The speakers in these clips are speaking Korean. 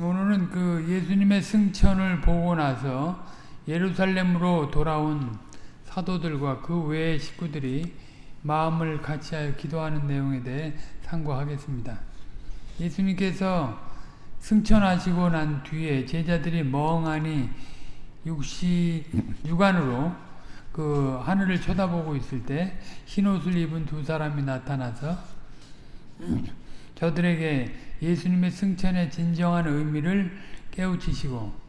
오늘은 그 예수님의 승천을 보고 나서 예루살렘으로 돌아온 사도들과 그 외의 식구들이 마음을 같이하여 기도하는 내용에 대해 상고하겠습니다. 예수님께서 승천하시고 난 뒤에 제자들이 멍하니 육시 육안으로 그 하늘을 쳐다보고 있을 때 흰옷을 입은 두 사람이 나타나서 저들에게 예수님의 승천의 진정한 의미를 깨우치시고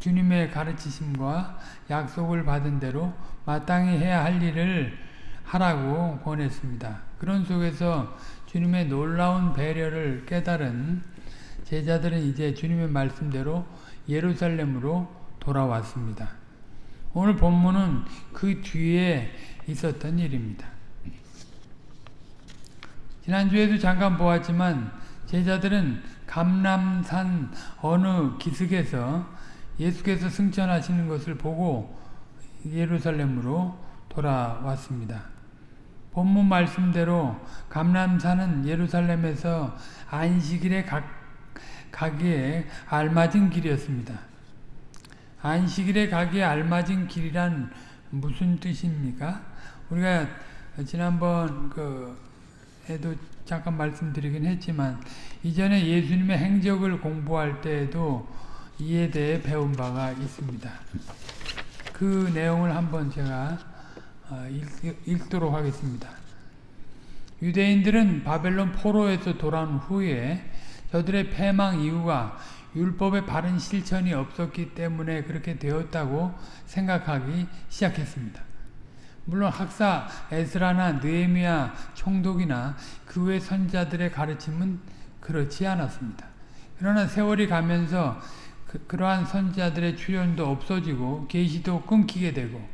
주님의 가르치심과 약속을 받은 대로 마땅히 해야 할 일을 하라고 권했습니다. 그런 속에서 주님의 놀라운 배려를 깨달은 제자들은 이제 주님의 말씀대로 예루살렘으로 돌아왔습니다. 오늘 본문은 그 뒤에 있었던 일입니다. 지난주에도 잠깐 보았지만 제자들은 감람산 어느 기슭에서 예수께서 승천하시는 것을 보고 예루살렘으로 돌아왔습니다. 본문 말씀대로 감람산은 예루살렘에서 안식일에 가, 가기에 알맞은 길이었습니다. 안식일에 가기에 알맞은 길이란 무슨 뜻입니까? 우리가 지난번 그 에도 잠깐 말씀드리긴 했지만 이전에 예수님의 행적을 공부할 때에도 이에 대해 배운 바가 있습니다. 그 내용을 한번 제가 읽, 도록 하겠습니다. 유대인들은 바벨론 포로에서 돌아온 후에 저들의 패망 이유가 율법의 바른 실천이 없었기 때문에 그렇게 되었다고 생각하기 시작했습니다. 물론 학사 에스라나 느헤미야 총독이나 그 외 선자들의 가르침은 그렇지 않았습니다. 그러나 세월이 가면서 그, 러한 선자들의 출연도 없어지고 계시도 끊기게 되고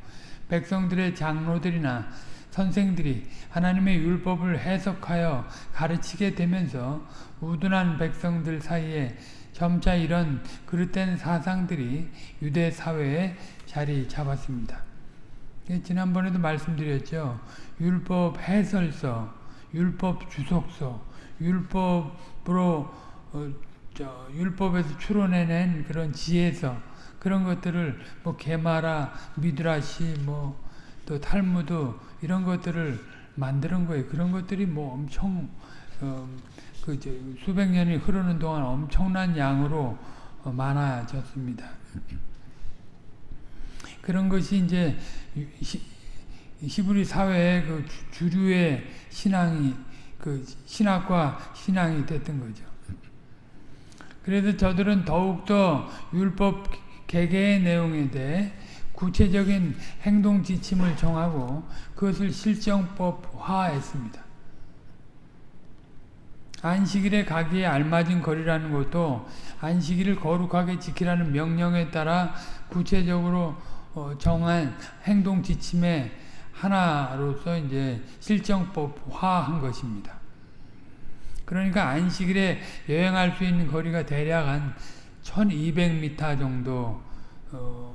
백성들의 장로들이나 선생들이 하나님의 율법을 해석하여 가르치게 되면서 우둔한 백성들 사이에 점차 이런 그릇된 사상들이 유대 사회에 자리 잡았습니다. 예, 지난번에도 말씀드렸죠. 율법 해설서, 율법 주석서, 율법으로 어, 저, 율법에서 추론해낸 그런 지혜서 그런 것들을 뭐 게마라, 미드라시, 뭐 또 탈무드 이런 것들을 만드는 거예요. 그런 것들이 뭐 엄청 어, 그 수백 년이 흐르는 동안 엄청난 양으로 어, 많아졌습니다. 그런 것이 이제 히브리 사회의 그 주류의 신앙이 그 신학과 신앙이 됐던 거죠. 그래서 저들은 더욱더 율법 개개의 내용에 대해 구체적인 행동 지침을 정하고 그것을 실정법화했습니다. 안식일에 가기에 알맞은 거리라는 것도 안식일을 거룩하게 지키라는 명령에 따라 구체적으로 어, 정한 행동 지침의 하나로서 이제 실정법화한 것입니다. 그러니까 안식일에 여행할 수 있는 거리가 대략 한 1200m 정도 어,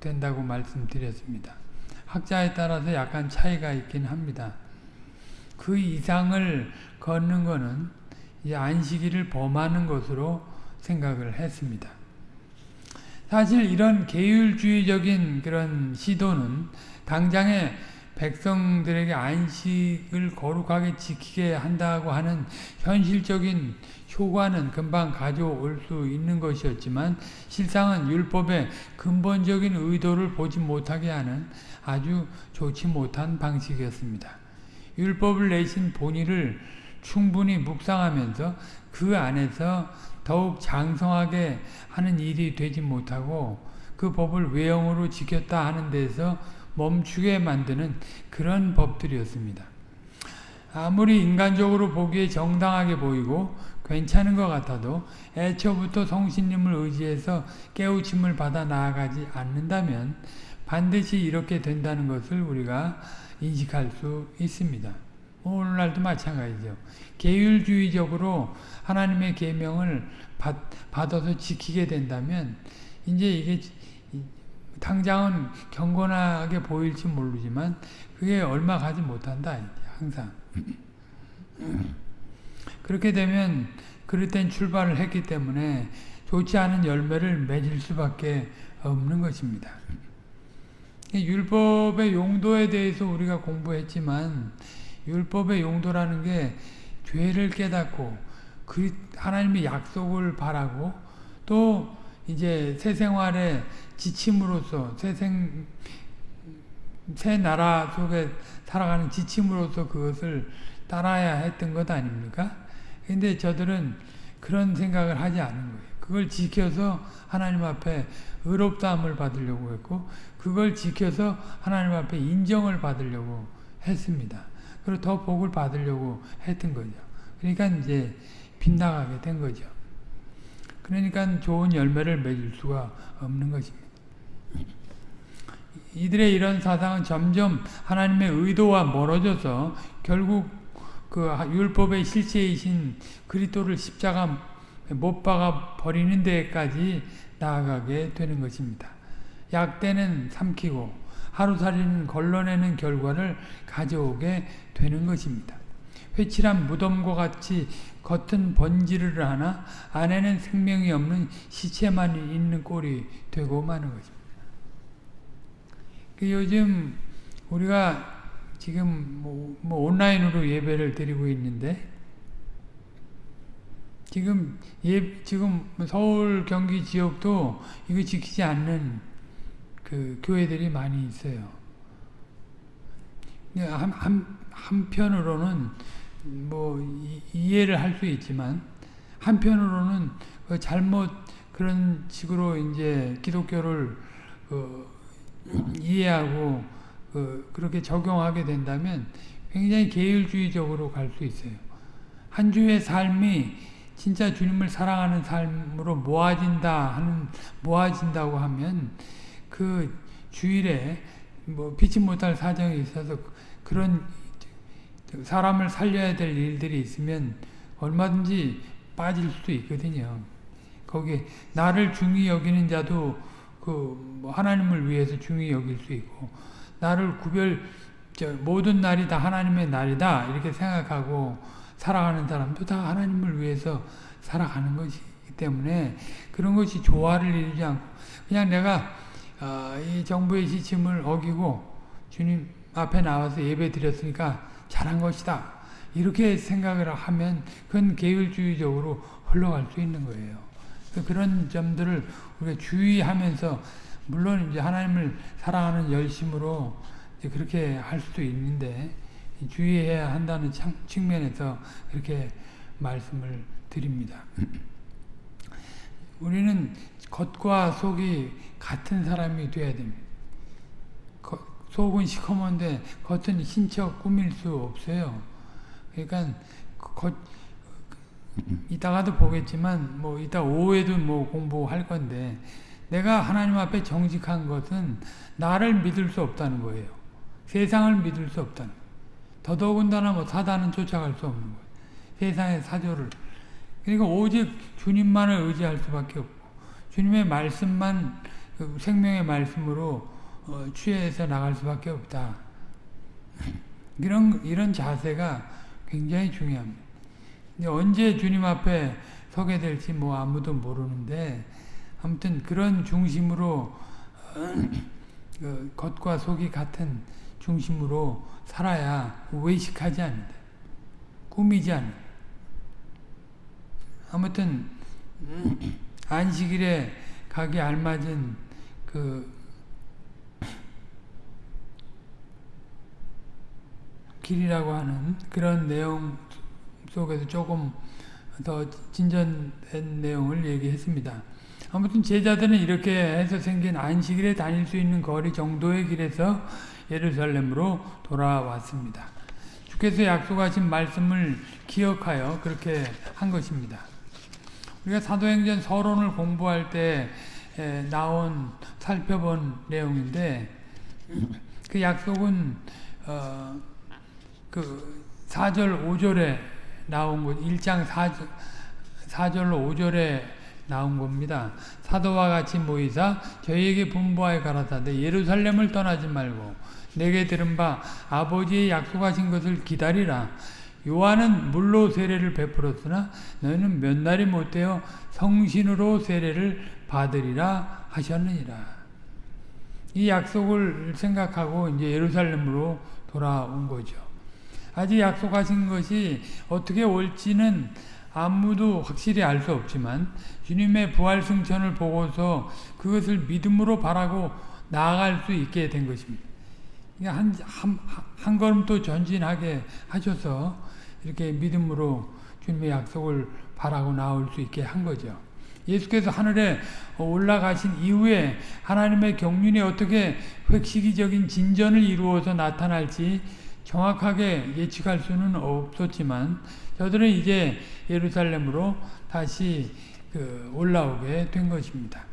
된다고 말씀드렸습니다. 학자에 따라서 약간 차이가 있긴 합니다. 그 이상을 걷는 것은 안식일을 범하는 것으로 생각을 했습니다. 사실 이런 계율주의적인 그런 시도는 당장에 백성들에게 안식을 거룩하게 지키게 한다고 하는 현실적인 효과는 금방 가져올 수 있는 것이었지만 실상은 율법의 근본적인 의도를 보지 못하게 하는 아주 좋지 못한 방식이었습니다. 율법을 내신 본의를 충분히 묵상하면서 그 안에서 더욱 장성하게 하는 일이 되지 못하고 그 법을 외형으로 지켰다 하는 데서 멈추게 만드는 그런 법들이었습니다. 아무리 인간적으로 보기에 정당하게 보이고 괜찮은 것 같아도 애초부터 성신님을 의지해서 깨우침을 받아 나아가지 않는다면 반드시 이렇게 된다는 것을 우리가 인식할 수 있습니다. 오늘날도 마찬가지죠. 계율주의적으로 하나님의 계명을 받, 받아서 지키게 된다면 이제 이게 당장은 경건하게 보일지 모르지만 그게 얼마 가지 못한다. 항상. 그렇게 되면 그릇된 출발을 했기 때문에 좋지 않은 열매를 맺을 수밖에 없는 것입니다. 율법의 용도에 대해서 우리가 공부했지만 율법의 용도라는 게 죄를 깨닫고 그 하나님의 약속을 바라고 또 이제 새 생활의 지침으로서 새생 새 나라 속에 살아가는 지침으로서 그것을 따라야 했던 것 아닙니까? 근데 저들은 그런 생각을 하지 않은 거예요. 그걸 지켜서 하나님 앞에 의롭다함을 받으려고 했고 그걸 지켜서 하나님 앞에 인정을 받으려고 했습니다. 그리고 더 복을 받으려고 했던 거죠. 그러니까 이제 빗나가게 된 거죠. 그러니까 좋은 열매를 맺을 수가 없는 것입니다. 이들의 이런 사상은 점점 하나님의 의도와 멀어져서 결국 그 율법의 실체이신 그리스도를 십자가 못 박아 버리는 데까지 나아가게 되는 것입니다. 약대는 삼키고 하루살이는 걸러내는 결과를 가져오게 되는 것입니다. 회칠한 무덤과 같이 겉은 번지르르 하나 안에는 생명이 없는 시체만 있는 꼴이 되고 마는 것입니다. 그 요즘 우리가 지금 뭐, 뭐 온라인으로 예배를 드리고 있는데 지금 예 지금 서울 경기 지역도 이거 지키지 않는 그 교회들이 많이 있어요. 한, 한, 한편으로는 뭐 이해를 할 수 있지만 한편으로는 그 잘못 그런 식으로 이제 기독교를 그 이해하고 그 그렇게 적용하게 된다면 굉장히 계율주의적으로 갈 수 있어요. 한 주의 삶이 진짜 주님을 사랑하는 삶으로 모아진다 하는 모아진다고 하면 그 주일에 뭐 피치 못할 사정이 있어서 그런 사람을 살려야 될 일들이 있으면 얼마든지 빠질 수도 있거든요. 거기 나를 중히 여기는 자도 그 하나님을 위해서 중히 여길 수 있고 나를 구별 모든 날이 다 하나님의 날이다 이렇게 생각하고 살아가는 사람도 다 하나님을 위해서 살아가는 것이기 때문에 그런 것이 조화를 이루지 않고 그냥 내가 어, 이 정부의 지침을 어기고 주님 앞에 나와서 예배 드렸으니까 잘한 것이다. 이렇게 생각을 하면 그건 계율주의적으로 흘러갈 수 있는 거예요. 그런 점들을 우리가 주의하면서 물론 이제 하나님을 사랑하는 열심으로 그렇게 할 수도 있는데 주의해야 한다는 측면에서 그렇게 말씀을 드립니다. 우리는 겉과 속이 같은 사람이 돼야 됩니다. 속은 시커먼데 겉은 신척 꾸밀 수 없어요. 그러니까 겉 이따가도 보겠지만 뭐 이따 오후에도 뭐 공부할 건데 내가 하나님 앞에 정직한 것은 나를 믿을 수 없다는 거예요. 세상을 믿을 수 없다는. 더더군다나 뭐 사단은 쫓아갈 수 없는 거예요. 세상의 사조를. 그러니까 오직 주님만을 의지할 수밖에 없고 주님의 말씀만 그 생명의 말씀으로 어, 취해서 나갈 수밖에 없다. 이런 이런 자세가 굉장히 중요합니다. 언제 주님 앞에 서게 될지 뭐 아무도 모르는데 아무튼 그런 중심으로 어, 겉과 속이 같은 중심으로 살아야 외식하지 않는다. 꾸미지 않는다. 아무튼 안식일에 가기 알맞은 그 길이라고 하는 그런 내용 속에서 조금 더 진전된 내용을 얘기했습니다. 아무튼 제자들은 이렇게 해서 생긴 안식일에 다닐 수 있는 거리 정도의 길에서 예루살렘으로 돌아왔습니다. 주께서 약속하신 말씀을 기억하여 그렇게 한 것입니다. 우리가 사도행전 서론을 공부할 때 나온 살펴본 내용인데 그 약속은 어, 그 4절 5절에 나온 것 1장 4절, 4절로 5절에 나온 겁니다. 사도와 같이 모이사 저희에게 분부하여 가라사대 예루살렘을 떠나지 말고 내게 들은 바 아버지의 약속하신 것을 기다리라 요한은 물로 세례를 베풀었으나 너희는 몇 날이 못되어 성신으로 세례를 받으리라 하셨느니라. 이 약속을 생각하고 이제 예루살렘으로 돌아온 거죠. 아직 약속하신 것이 어떻게 올지는 아무도 확실히 알 수 없지만 주님의 부활 승천을 보고서 그것을 믿음으로 바라고 나아갈 수 있게 된 것입니다. 한, 한, 한 걸음 또 전진하게 하셔서 이렇게 믿음으로 주님의 약속을 바라고 나올 수 있게 한 거죠. 예수께서 하늘에 올라가신 이후에 하나님의 경륜이 어떻게 획시기적인 진전을 이루어서 나타날지 정확하게 예측할 수는 없었지만 저들은 이제 예루살렘으로 다시 그 올라오게 된 것입니다.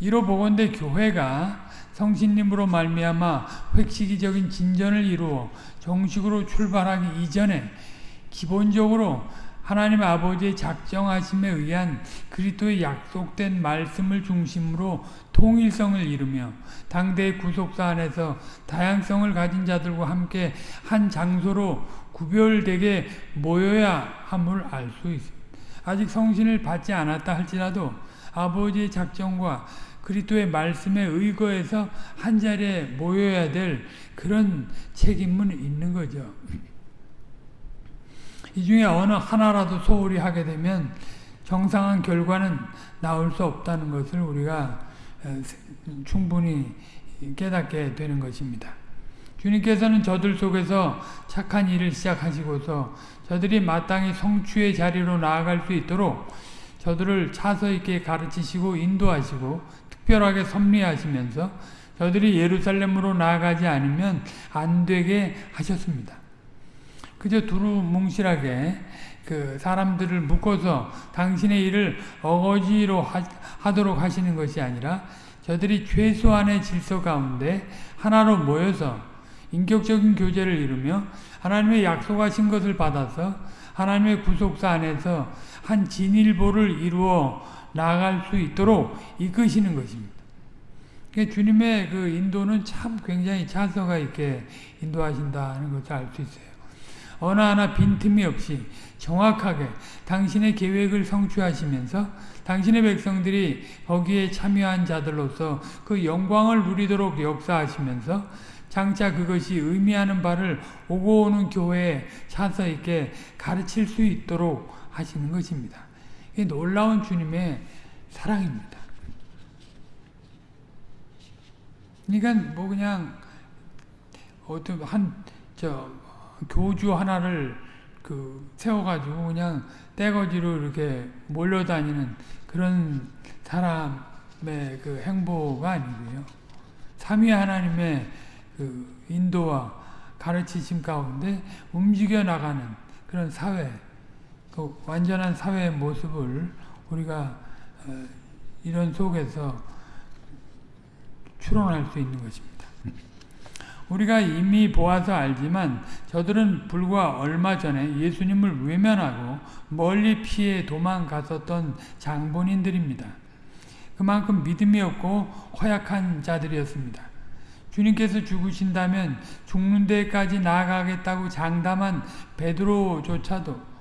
이로 보건대 교회가 성신님으로 말미암아 획시기적인 진전을 이루어 정식으로 출발하기 이전에 기본적으로 하나님 아버지의 작정하심에 의한 그리스도의 약속된 말씀을 중심으로 통일성을 이루며 당대의 구속사 안에서 다양성을 가진 자들과 함께 한 장소로 구별되게 모여야 함을 알 수 있습니다. 아직 성신을 받지 않았다 할지라도 아버지의 작정과 그리스도의 말씀에 의거해서 한 자리에 모여야 될 그런 책임은 있는 거죠. 이 중에 어느 하나라도 소홀히 하게 되면 정상한 결과는 나올 수 없다는 것을 우리가 충분히 깨닫게 되는 것입니다. 주님께서는 저들 속에서 착한 일을 시작하시고서 저들이 마땅히 성취의 자리로 나아갈 수 있도록 저들을 차서 있게 가르치시고 인도하시고 특별하게 섭리하시면서 저들이 예루살렘으로 나아가지 않으면 안 되게 하셨습니다. 그저 두루뭉실하게 그 사람들을 묶어서 당신의 일을 어거지로 하, 도록 하시는 것이 아니라 저들이 최소한의 질서 가운데 하나로 모여서 인격적인 교제를 이루며 하나님의 약속하신 것을 받아서 하나님의 구속사 안에서 한 진일보를 이루어 나아갈 수 있도록 이끄시는 것입니다. 그러니까 주님의 그 인도는 참 굉장히 차서가 있게 인도하신다는 것을 알 수 있어요. 어느 하나 빈틈이 없이 정확하게 당신의 계획을 성취하시면서 당신의 백성들이 거기에 참여한 자들로서 그 영광을 누리도록 역사하시면서 장차 그것이 의미하는 바를 오고 오는 교회에 차서 있게 가르칠 수 있도록 하시는 것입니다. 이 놀라운 주님의 사랑입니다. 그러니까 뭐 그냥 어떤 한 저 교주 하나를 그 세워가지고 그냥 떼거지로 이렇게 몰려다니는 그런 사람의 그 행보가 아니고요. 삼위 하나님의 그 인도와 가르치심 가운데 움직여 나가는 그런 사회, 그 완전한 사회의 모습을 우리가 어, 이런 속에서 추론할 수 있는 것입니다. 우리가 이미 보아서 알지만 저들은 불과 얼마 전에 예수님을 외면하고 멀리 피해 도망갔었던 장본인들입니다. 그만큼 믿음이 없고 허약한 자들이었습니다. 주님께서 죽으신다면 죽는 데까지 나아가겠다고 장담한 베드로조차도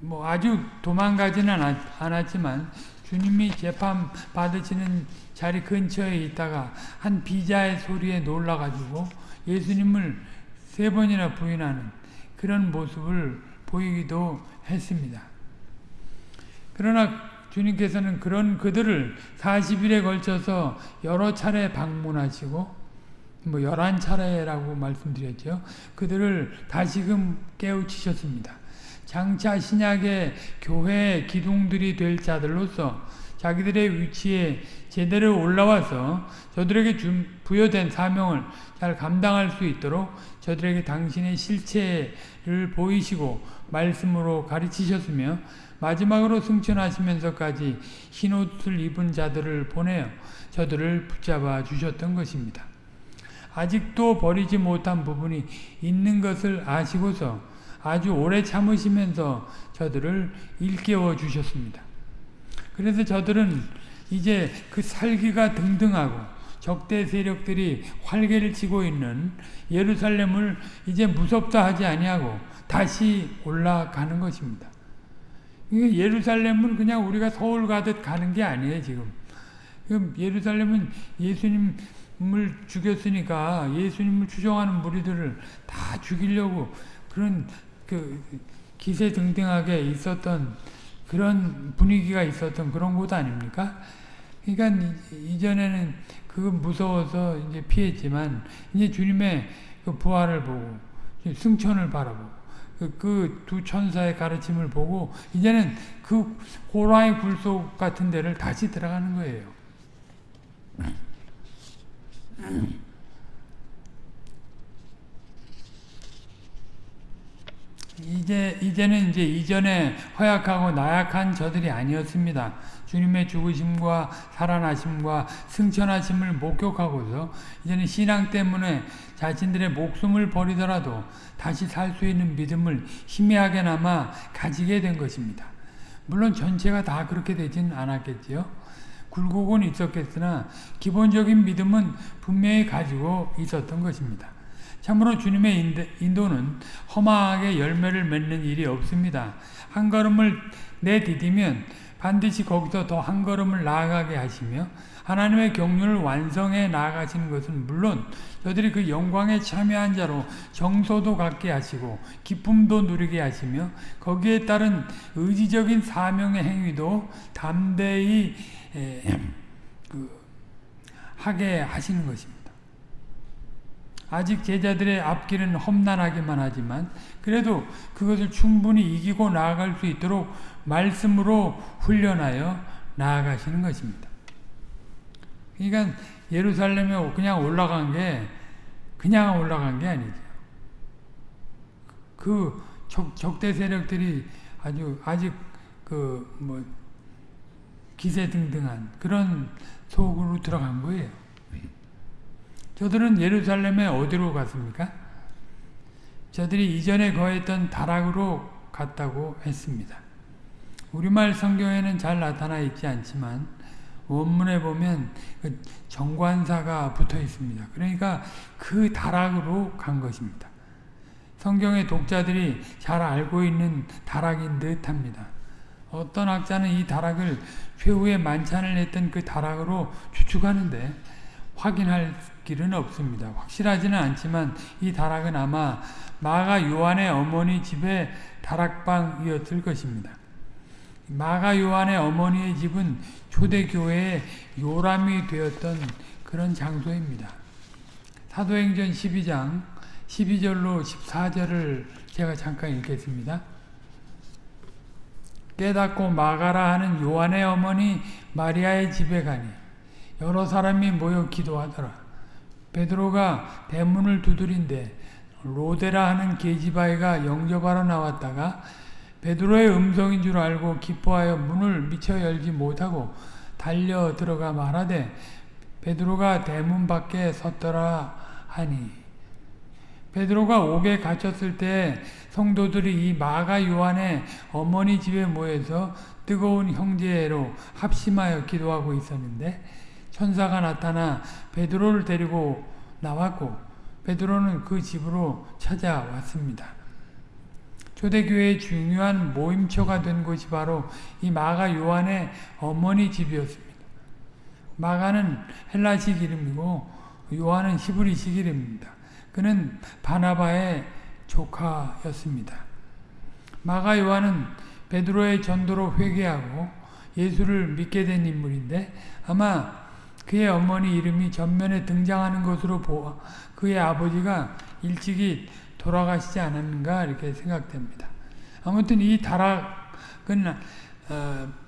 뭐 아주 도망가지는 않았지만 주님이 재판 받으시는 자리 근처에 있다가 한 비자의 소리에 놀라가지고 예수님을 세 번이나 부인하는 그런 모습을 보이기도 했습니다. 그러나 주님께서는 그런 그들을 40일에 걸쳐서 여러 차례 방문하시고 뭐 11차례라고 말씀드렸죠. 그들을 다시금 깨우치셨습니다. 장차 신약의 교회 기둥들이 될 자들로서 자기들의 위치에 제대로 올라와서 저들에게 부여된 사명을 잘 감당할 수 있도록 저들에게 당신의 실체를 보이시고 말씀으로 가르치셨으며 마지막으로 승천하시면서까지 흰옷을 입은 자들을 보내어 저들을 붙잡아 주셨던 것입니다. 아직도 버리지 못한 부분이 있는 것을 아시고서 아주 오래 참으시면서 저들을 일깨워 주셨습니다. 그래서 저들은 이제 그 살기가 등등하고 적대 세력들이 활개를 치고 있는 예루살렘을 이제 무섭다 하지 아니하고 다시 올라가는 것입니다. 예루살렘은 그냥 우리가 서울 가듯 가는 게 아니에요, 지금. 예루살렘은 예수님을 죽였으니까 예수님을 추종하는 무리들을 다 죽이려고 그런 그 기세등등하게 있었던 그런 분위기가 있었던 그런 곳 아닙니까? 그러니까 이전에는 그 무서워서 이제 피했지만 이제 주님의 그 부활을 보고 승천을 바라보고 그 두 천사의 가르침을 보고 이제는 그 호랑이 굴속 같은 데를 다시 들어가는 거예요. 이제 이제는 이제 이전에 허약하고 나약한 저들이 아니었습니다. 주님의 죽으심과 살아나심과 승천하심을 목격하고서 이제는 신앙 때문에 자신들의 목숨을 버리더라도 다시 살 수 있는 믿음을 희미하게나마 가지게 된 것입니다. 물론 전체가 다 그렇게 되진 않았겠지요. 굴곡은 있었겠으나 기본적인 믿음은 분명히 가지고 있었던 것입니다. 참으로 주님의 인도는 험하게 열매를 맺는 일이 없습니다. 한 걸음을 내디디면 반드시 거기서 더 한 걸음을 나아가게 하시며 하나님의 경륜을 완성해 나아가시는 것은 물론 저들이 그 영광에 참여한 자로 정소도 갖게 하시고 기쁨도 누리게 하시며 거기에 따른 의지적인 사명의 행위도 담대히 그 하게 하시는 것입니다. 아직 제자들의 앞길은 험난하기만 하지만 그래도 그것을 충분히 이기고 나아갈 수 있도록 말씀으로 훈련하여 나아가시는 것입니다. 그러니까 예루살렘에 그냥 올라간 게 그냥 올라간 게 아니죠. 그 적, 적대 세력들이 아주 아직 그 뭐 기세등등한 그런 속으로 들어간 거예요. 저들은 예루살렘에 어디로 갔습니까? 저들이 이전에 거했던 다락으로 갔다고 했습니다. 우리말 성경에는 잘 나타나 있지 않지만 원문에 보면 그 정관사가 붙어 있습니다. 그러니까 그 다락으로 간 것입니다. 성경의 독자들이 잘 알고 있는 다락인 듯 합니다. 어떤 학자는 이 다락을 최후의 만찬을 했던 그 다락으로 추측하는데 확인할 길은 없습니다. 확실하지는 않지만 이 다락은 아마 마가 요한의 어머니 집의 다락방이었을 것입니다. 마가 요한의 어머니의 집은 초대교회의 요람이 되었던 그런 장소입니다. 사도행전 12장 12절로 14절을 제가 잠깐 읽겠습니다. 깨닫고 마가라 하는 요한의 어머니 마리아의 집에 가니 여러 사람이 모여 기도하더라. 베드로가 대문을 두드린데 로데라 하는 계집아이가 영접하러 나왔다가 베드로의 음성인 줄 알고 기뻐하여 문을 미쳐 열지 못하고 달려 들어가 말하되 베드로가 대문 밖에 섰더라 하니. 베드로가 옥에 갇혔을 때 성도들이 이 마가 요한의 어머니 집에 모여서 뜨거운 형제로 합심하여 기도하고 있었는데 천사가 나타나 베드로를 데리고 나왔고 베드로는 그 집으로 찾아왔습니다. 초대교회의 중요한 모임처가 된 곳이 바로 이 마가 요한의 어머니 집이었습니다. 마가는 헬라식 이름이고 요한은 히브리식 이름입니다. 그는 바나바의 조카였습니다. 마가 요한은 베드로의 전도로 회개하고 예수를 믿게 된 인물인데 아마 그의 어머니 이름이 전면에 등장하는 것으로 보아 그의 아버지가 일찍이 돌아가시지 않았는가 이렇게 생각됩니다. 아무튼 이 다락은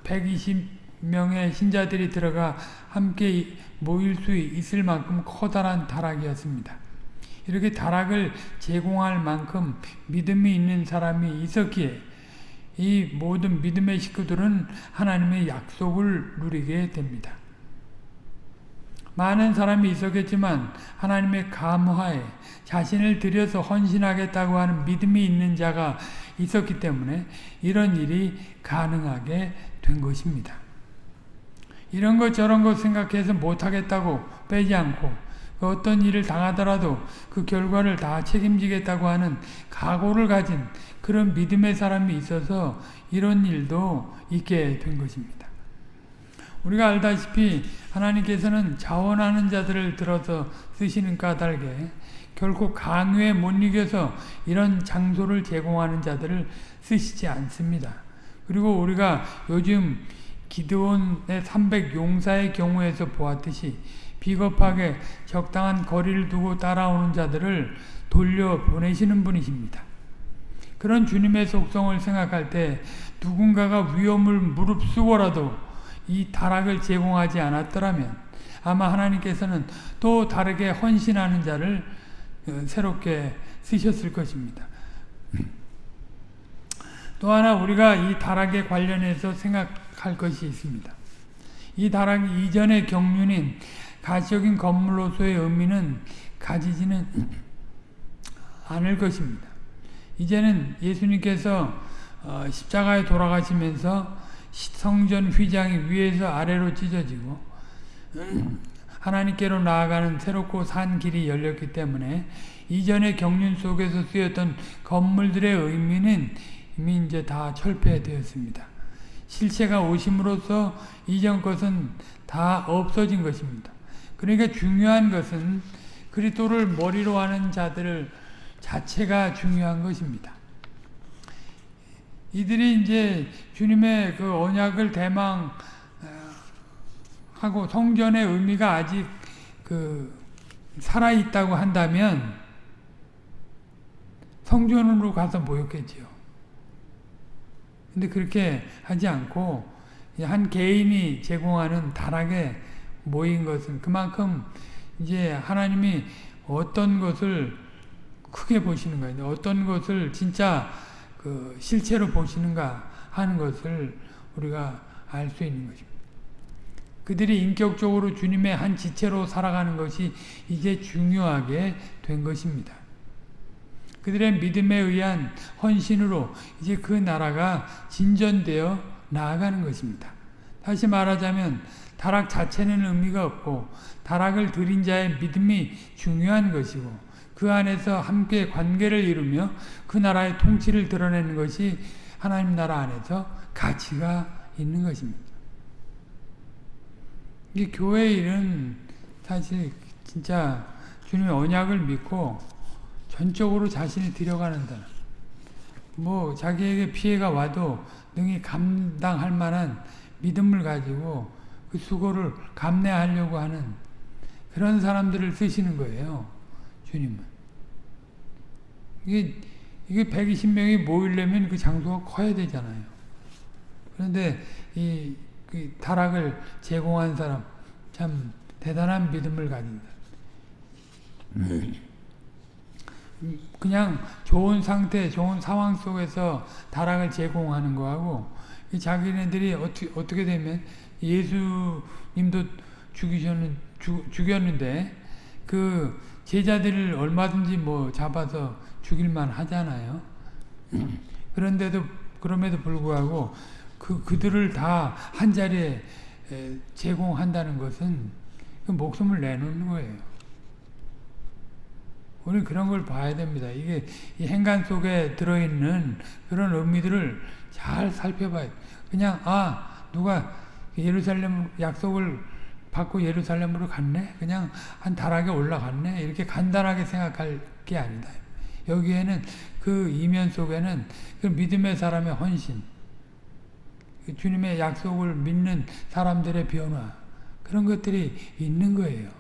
120명의 어, 신자들이 들어가 함께 모일 수 있을 만큼 커다란 다락이었습니다. 이렇게 다락을 제공할 만큼 믿음이 있는 사람이 있었기에 이 모든 믿음의 식구들은 하나님의 약속을 누리게 됩니다. 많은 사람이 있었겠지만 하나님의 감화에 자신을 들여서 헌신하겠다고 하는 믿음이 있는 자가 있었기 때문에 이런 일이 가능하게 된 것입니다. 이런 것 저런 것 생각해서 못하겠다고 빼지 않고 그 어떤 일을 당하더라도 그 결과를 다 책임지겠다고 하는 각오를 가진 그런 믿음의 사람이 있어서 이런 일도 있게 된 것입니다. 우리가 알다시피 하나님께서는 자원하는 자들을 들어서 쓰시는 까닭에 결코 강요에 못 이겨서 이런 장소를 제공하는 자들을 쓰시지 않습니다. 그리고 우리가 요즘 기드온의 300 용사의 경우에서 보았듯이 비겁하게 적당한 거리를 두고 따라오는 자들을 돌려보내시는 분이십니다. 그런 주님의 속성을 생각할 때 누군가가 위험을 무릅쓰고라도 이 타락을 제공하지 않았더라면 아마 하나님께서는 또 다르게 헌신하는 자를 어, 새롭게 쓰셨을 것입니다. 또 하나 우리가 이 타락에 관련해서 생각할 것이 있습니다. 이 타락 이전의 경륜인 가시적인 건물로서의 의미는 가지지는 않을 것입니다. 이제는 예수님께서 어, 십자가에 돌아가시면서 성전 휘장이 위에서 아래로 찢어지고 하나님께로 나아가는 새롭고 산 길이 열렸기 때문에 이전의 경륜 속에서 쓰였던 건물들의 의미는 이미 이제 다 철폐되었습니다. 실체가 오심으로써 이전 것은 다 없어진 것입니다. 그러니까 중요한 것은 그리스도를 머리로 하는 자들 자체가 중요한 것입니다. 이들이 이제 주님의 그 언약을 대망하고 성전의 의미가 아직 그 살아 있다고 한다면 성전으로 가서 모였겠지요. 근데 그렇게 하지 않고 한 개인이 제공하는 다락에 모인 것은 그만큼 이제 하나님이 어떤 것을 크게 보시는 거예요. 어떤 것을 진짜 그 실체로 보시는가 하는 것을 우리가 알 수 있는 것입니다. 그들이 인격적으로 주님의 한 지체로 살아가는 것이 이제 중요하게 된 것입니다. 그들의 믿음에 의한 헌신으로 이제 그 나라가 진전되어 나아가는 것입니다. 다시 말하자면 타락 자체는 의미가 없고 타락을 드린 자의 믿음이 중요한 것이고 그 안에서 함께 관계를 이루며 그 나라의 통치를 드러내는 것이 하나님 나라 안에서 가치가 있는 것입니다. 이 교회 일은 사실 진짜 주님의 언약을 믿고 전적으로 자신이 들여가는다. 뭐 자기에게 피해가 와도 능히 감당할 만한 믿음을 가지고 그 수고를 감내하려고 하는 그런 사람들을 쓰시는 거예요. 주님은. 이게, 이게 120명이 모이려면 그 장소가 커야 되잖아요. 그런데 이, 그 타락을 제공한 사람, 참 대단한 믿음을 가진다. 그냥 좋은 상태, 좋은 상황 속에서 타락을 제공하는 거하고 자기네들이 어떻게, 어떻게 되면 예수님도 죽이셨는, 죽, 죽였는데 그 제자들을 얼마든지 뭐 잡아서 죽일만 하잖아요. 그런데도 그럼에도 불구하고 그 그들을 다 한 자리에 제공한다는 것은 그 목숨을 내놓는 거예요. 우리 그런 걸 봐야 됩니다. 이게 행간 속에 들어있는 그런 의미들을 잘 살펴봐요. 그냥 아 누가 예루살렘 약속을 받고 예루살렘으로 갔네? 그냥 한 다락에 올라갔네? 이렇게 간단하게 생각할 게 아니다. 여기에는 그 이면 속에는 그 믿음의 사람의 헌신, 그 주님의 약속을 믿는 사람들의 변화, 그런 것들이 있는 거예요.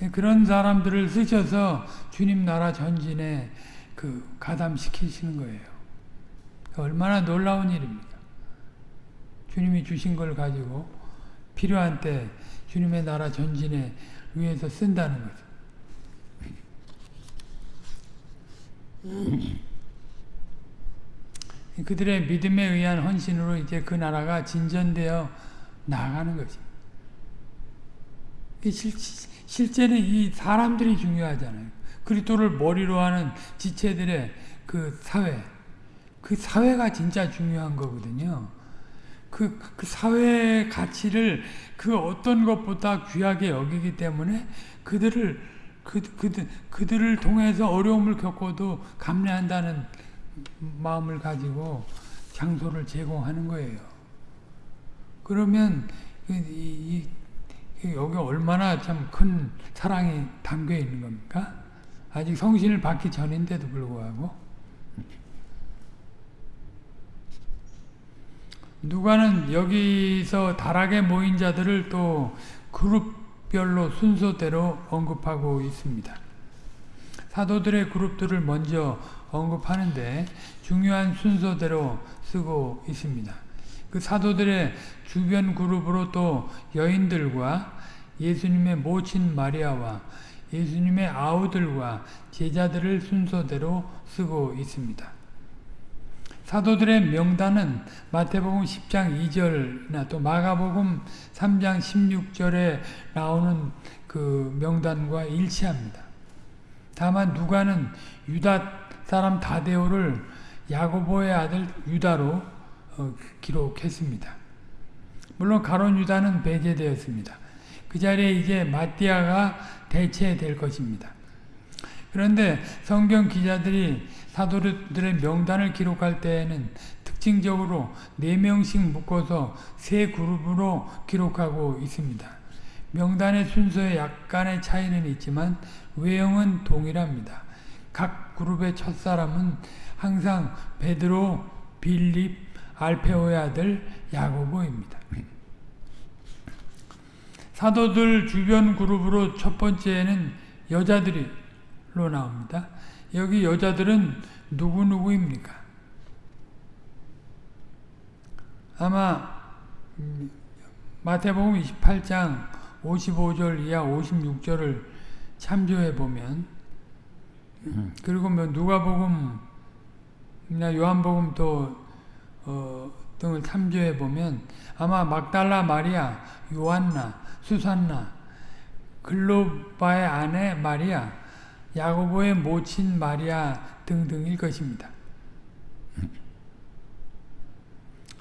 그런 사람들을 쓰셔서 주님 나라 전진에 그 가담시키시는 거예요. 얼마나 놀라운 일입니다. 주님이 주신 걸 가지고 필요한 때 주님의 나라 전진에 위해서 쓴다는 거죠. 그들의 믿음에 의한 헌신으로 이제 그 나라가 진전되어 나가는 거지. 실, 실제는 이 사람들이 중요하잖아요. 그리스도를 머리로 하는 지체들의 그 사회, 그 사회가 진짜 중요한 거거든요. 그, 그 사회의 가치를 그 어떤 것보다 귀하게 여기기 때문에 그들을 그, 그들, 그들을 통해서 어려움을 겪어도 감내한다는 마음을 가지고 장소를 제공하는 거예요. 그러면 이, 이, 이, 여기 얼마나 참 큰 사랑이 담겨 있는 겁니까? 아직 성신을 받기 전인데도 불구하고 누가는 여기서 다락에 모인 자들을 또 그룹 별로 순서대로 언급하고 있습니다. 사도들의 그룹들을 먼저 언급하는데 중요한 순서대로 쓰고 있습니다. 그 사도들의 주변 그룹으로 또 여인들과 예수님의 모친 마리아와 예수님의 아우들과 제자들을 순서대로 쓰고 있습니다. 사도들의 명단은 마태복음 10장 2절이나 또 마가복음 3장 16절에 나오는 그 명단과 일치합니다. 다만 누가는 유다 사람 다데오를 야고보의 아들 유다로 어, 기록했습니다. 물론 가론 유다는 배제되었습니다. 그 자리에 이제 마띠아가 대체될 것입니다. 그런데 성경 기자들이 사도들의 명단을 기록할 때에는 특징적으로 4명씩 묶어서 세 그룹으로 기록하고 있습니다. 명단의 순서에 약간의 차이는 있지만 외형은 동일합니다. 각 그룹의 첫사람은 항상 베드로, 빌립, 알페오의 아들 야고보입니다. 사도들 주변 그룹으로 첫 번째는 여자들로 나옵니다. 여기 여자들은 누구누구입니까? 아마 마태복음 28장 55절 이하 56절을 참조해 보면 그리고 뭐 누가복음이나 요한복음 또 어, 등을 참조해 보면 아마 막달라 마리아, 요한나, 수산나, 글로바의 아내 마리아, 야고보의 모친 마리아 등등일 것입니다.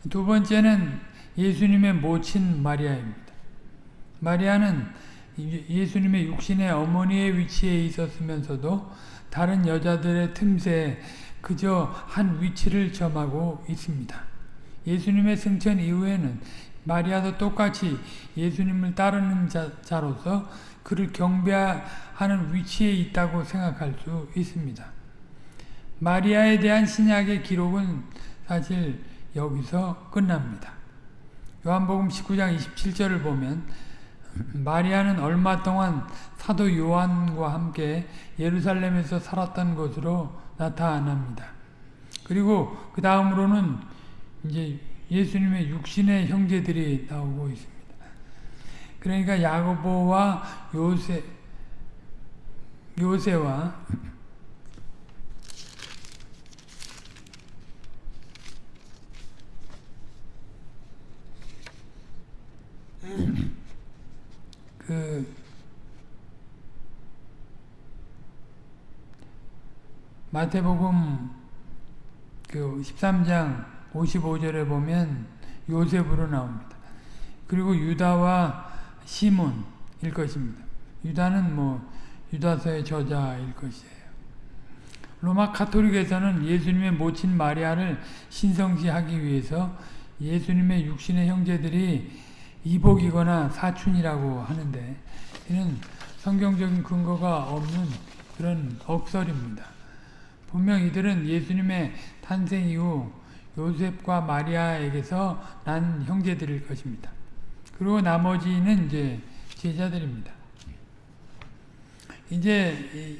두 번째는 예수님의 모친 마리아입니다. 마리아는 예수님의 육신의 어머니의 위치에 있었으면서도 다른 여자들의 틈새에 그저 한 위치를 점하고 있습니다. 예수님의 승천 이후에는 마리아도 똑같이 예수님을 따르는 자, 로서 그를 경배하는 위치에 있다고 생각할 수 있습니다. 마리아에 대한 신약의 기록은 사실 여기서 끝납니다. 요한복음 19장 27절을 보면 마리아는 얼마 동안 사도 요한과 함께 예루살렘에서 살았던 것으로 나타납니다. 그리고 그 다음으로는 이제 예수님의 육신의 형제들이 나오고 있습니다. 그러니까 야고보와 요세 요세와 그 마태복음 그 13장 55절에 보면 요셉으로 나옵니다. 그리고 유다와 시몬일 것입니다. 유다는 뭐 유다서의 저자일 것이에요. 로마 카톨릭에서는 예수님의 모친 마리아를 신성시하기 위해서 예수님의 육신의 형제들이 이복이거나 사춘이라고 하는데 이는 성경적인 근거가 없는 그런 억설입니다. 분명 이들은 예수님의 탄생 이후 요셉과 마리아에게서 난 형제들일 것입니다. 그리고 나머지는 이제 제자들입니다. 이제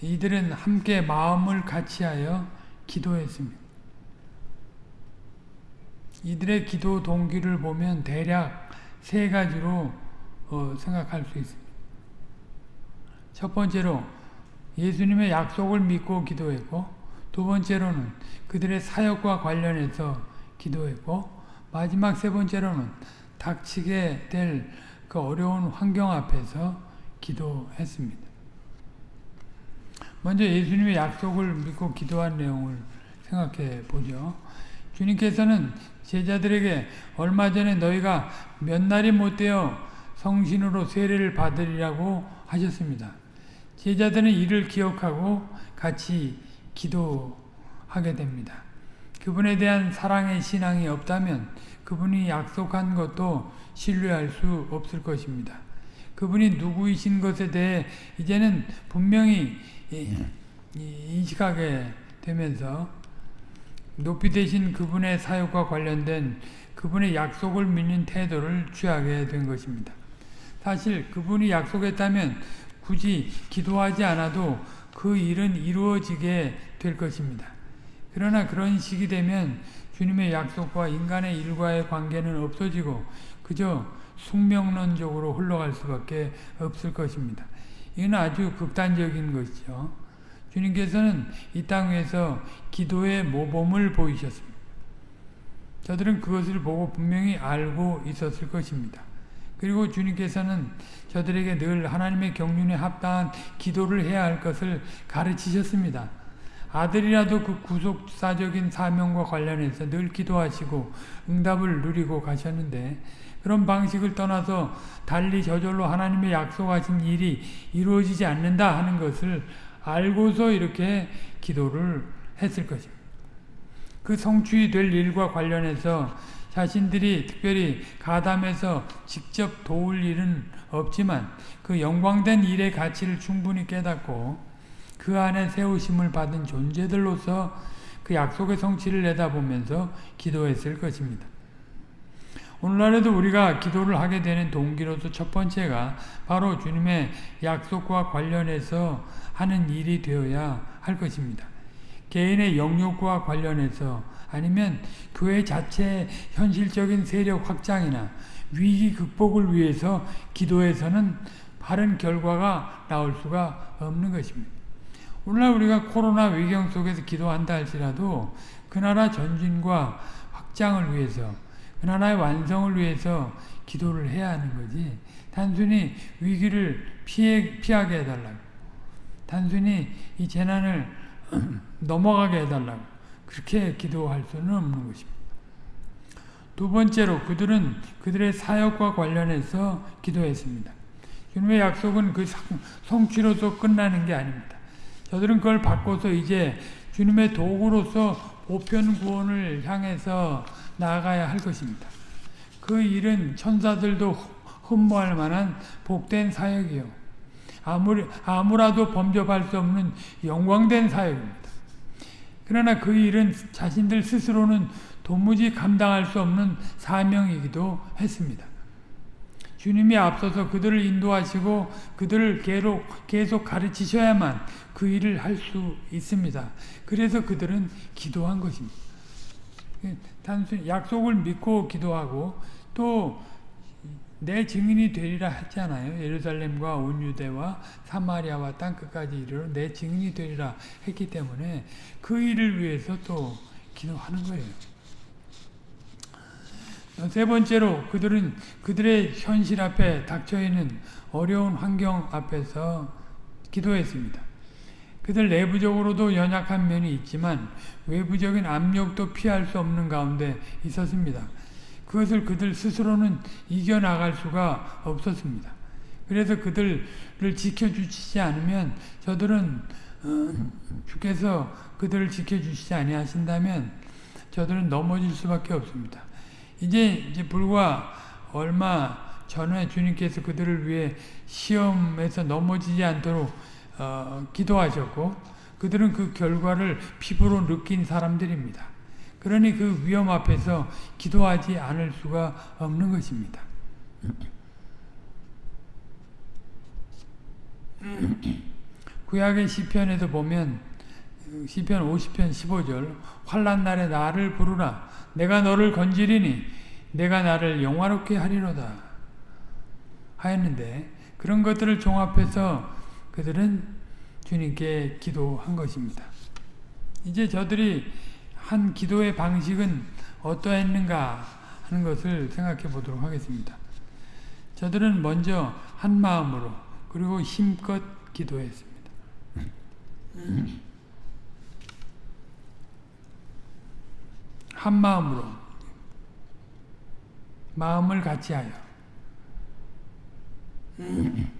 이들은 함께 마음을 같이하여 기도했습니다. 이들의 기도 동기를 보면 대략 세 가지로 어, 생각할 수 있습니다. 첫 번째로 예수님의 약속을 믿고 기도했고 두 번째로는 그들의 사역과 관련해서 기도했고 마지막 세 번째로는 닥치게 될 그 어려운 환경 앞에서 기도했습니다. 먼저 예수님의 약속을 믿고 기도한 내용을 생각해 보죠. 주님께서는 제자들에게 얼마 전에 너희가 몇 날이 못되어 성신으로 세례를 받으리라고 하셨습니다. 제자들은 이를 기억하고 같이 기도하게 됩니다. 그분에 대한 사랑의 신앙이 없다면 그분이 약속한 것도 신뢰할 수 없을 것입니다. 그분이 누구이신 것에 대해 이제는 분명히 인식하게 되면서 높이 되신 그분의 사역과 관련된 그분의 약속을 믿는 태도를 취하게 된 것입니다. 사실 그분이 약속했다면 굳이 기도하지 않아도 그 일은 이루어지게 될 것입니다. 그러나 그런 시기 되면 주님의 약속과 인간의 일과의 관계는 없어지고 그저 숙명론적으로 흘러갈 수밖에 없을 것입니다. 이건 아주 극단적인 것이죠. 주님께서는 이땅 위에서 기도의 모범을 보이셨습니다. 저들은 그것을 보고 분명히 알고 있었을 것입니다. 그리고 주님께서는 저들에게 늘 하나님의 경륜에 합당한 기도를 해야 할 것을 가르치셨습니다. 아들이라도 그 구속사적인 사명과 관련해서 늘 기도하시고 응답을 누리고 가셨는데 그런 방식을 떠나서 달리 저절로 하나님의 약속하신 일이 이루어지지 않는다 하는 것을 알고서 이렇게 기도를 했을 것입니다. 그 성취 될 일과 관련해서 자신들이 특별히 가담해서 직접 도울 일은 없지만 그 영광된 일의 가치를 충분히 깨닫고 그 안에 세우심을 받은 존재들로서 그 약속의 성취를 내다보면서 기도했을 것입니다. 오늘날에도 우리가 기도를 하게 되는 동기로서 첫 번째가 바로 주님의 약속과 관련해서 하는 일이 되어야 할 것입니다. 개인의 영역과 관련해서 아니면 교회 자체의 현실적인 세력 확장이나 위기 극복을 위해서 기도해서는 바른 결과가 나올 수가 없는 것입니다. 오늘날 우리가 코로나 위경 속에서 기도한다 할지라도 그 나라 전진과 확장을 위해서 그 나라의 완성을 위해서 기도를 해야 하는 거지 단순히 위기를 피해, 피하게 해달라고 단순히 이 재난을 넘어가게 해달라고 그렇게 기도할 수는 없는 것입니다. 두 번째로 그들은 그들의 사역과 관련해서 기도했습니다. 주님의 약속은 그 성취로서 끝나는 게 아닙니다. 저들은 그걸 바꿔서 이제 주님의 도구로서 보편 구원을 향해서 나아가야 할 것입니다. 그 일은 천사들도 흠모할 만한 복된 사역이요. 아무리, 아무라도 범접할 수 없는 영광된 사역입니다. 그러나 그 일은 자신들 스스로는 도무지 감당할 수 없는 사명이기도 했습니다. 주님이 앞서서 그들을 인도하시고 그들을 계속, 계속 가르치셔야만 그 일을 할 수 있습니다. 그래서 그들은 기도한 것입니다. 단순 약속을 믿고 기도하고 또 내 증인이 되리라 했잖아요. 예루살렘과 온 유대와 사마리아와 땅 끝까지 이르러 내 증인이 되리라 했기 때문에 그 일을 위해서 또 기도하는 거예요. 세 번째로 그들은 그들의 현실 앞에 닥쳐 있는 어려운 환경 앞에서 기도했습니다. 그들 내부적으로도 연약한 면이 있지만 외부적인 압력도 피할 수 없는 가운데 있었습니다. 그것을 그들 스스로는 이겨나갈 수가 없었습니다. 그래서 그들을 지켜주시지 않으면 저들은 어, 주께서 그들을 지켜주시지 아니하신다면 저들은 넘어질 수밖에 없습니다. 이제 이제 불과 얼마 전에 주님께서 그들을 위해 시험에서 넘어지지 않도록 어, 기도하셨고 그들은 그 결과를 피부로 느낀 사람들입니다. 그러니 그 위험 앞에서 기도하지 않을 수가 없는 것입니다. 구약의 시편에도 보면 시편 50편 15절 환란 날에 나를 부르라 내가 너를 건지리니 내가 나를 영화롭게 하리로다 하였는데 그런 것들을 종합해서 그들은 주님께 기도한 것입니다. 이제 저들이 한 기도의 방식은 어떠했는가 하는 것을 생각해 보도록 하겠습니다. 저들은 먼저 한 마음으로 그리고 힘껏 기도했습니다. 한 마음으로 마음을 같이하여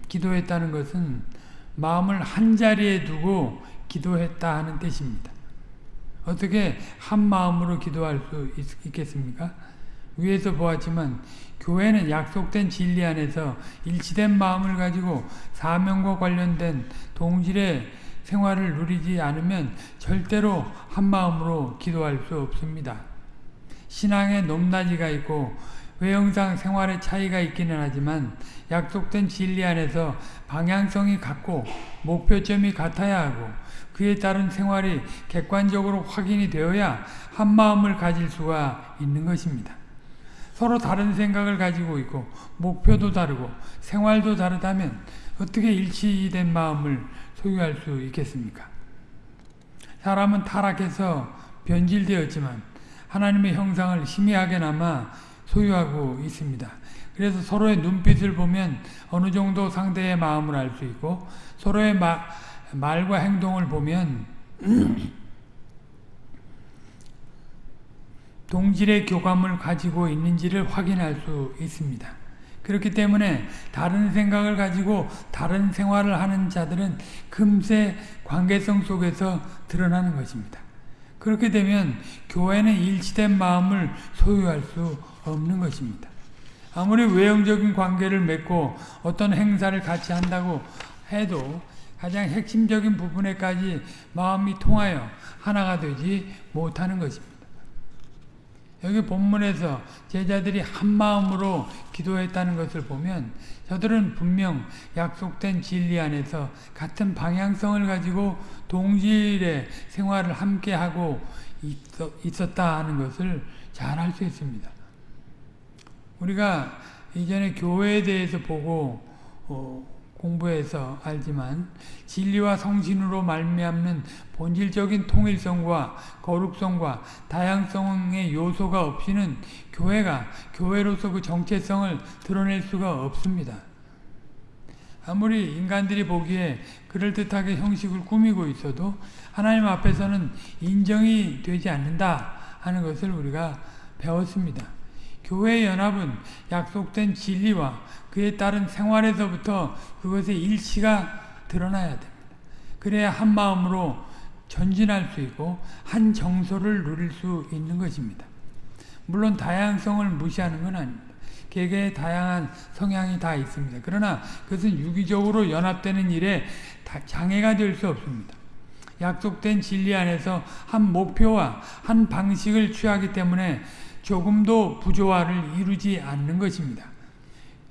기도했다는 것은 마음을 한 자리에 두고 기도했다 하는 뜻입니다. 어떻게 한 마음으로 기도할 수 있, 겠습니까 위에서 보았지만 교회는 약속된 진리 안에서 일치된 마음을 가지고 사명과 관련된 동질의 생활을 누리지 않으면 절대로 한 마음으로 기도할 수 없습니다. 신앙에 높낮이가 있고 외형상 생활의 차이가 있기는 하지만 약속된 진리 안에서 방향성이 같고 목표점이 같아야 하고 그에 따른 생활이 객관적으로 확인이 되어야 한 마음을 가질 수가 있는 것입니다. 서로 다른 생각을 가지고 있고 목표도 다르고 생활도 다르다면 어떻게 일치된 마음을 소유할 수 있겠습니까? 사람은 타락해서 변질되었지만 하나님의 형상을 희미하게나마 소유하고 있습니다. 그래서 서로의 눈빛을 보면 어느 정도 상대의 마음을 알 수 있고 서로의 마, 말과 행동을 보면 동질의 교감을 가지고 있는지를 확인할 수 있습니다. 그렇기 때문에 다른 생각을 가지고 다른 생활을 하는 자들은 금세 관계성 속에서 드러나는 것입니다. 그렇게 되면 교회는 일치된 마음을 소유할 수 없는 것입니다. 아무리 외형적인 관계를 맺고 어떤 행사를 같이 한다고 해도 가장 핵심적인 부분에까지 마음이 통하여 하나가 되지 못하는 것입니다. 여기 본문에서 제자들이 한 마음으로 기도했다는 것을 보면 저들은 분명 약속된 진리 안에서 같은 방향성을 가지고 동질의 생활을 함께하고 있었다 하는 것을 잘 알 수 있습니다. 우리가 이전에 교회에 대해서 보고 어, 공부해서 알지만 진리와 성신으로 말미암는 본질적인 통일성과 거룩성과 다양성의 요소가 없이는 교회가 교회로서 그 정체성을 드러낼 수가 없습니다. 아무리 인간들이 보기에 그럴듯하게 형식을 꾸미고 있어도 하나님 앞에서는 인정이 되지 않는다 하는 것을 우리가 배웠습니다. 교회의 연합은 약속된 진리와 그에 따른 생활에서부터 그것의 일치가 드러나야 됩니다. 그래야 한 마음으로 전진할 수 있고 한 정서를 누릴 수 있는 것입니다. 물론 다양성을 무시하는 건 아닙니다. 개개의 다양한 성향이 다 있습니다. 그러나 그것은 유기적으로 연합되는 일에 장애가 될 수 없습니다. 약속된 진리 안에서 한 목표와 한 방식을 취하기 때문에 조금도 부조화를 이루지 않는 것입니다.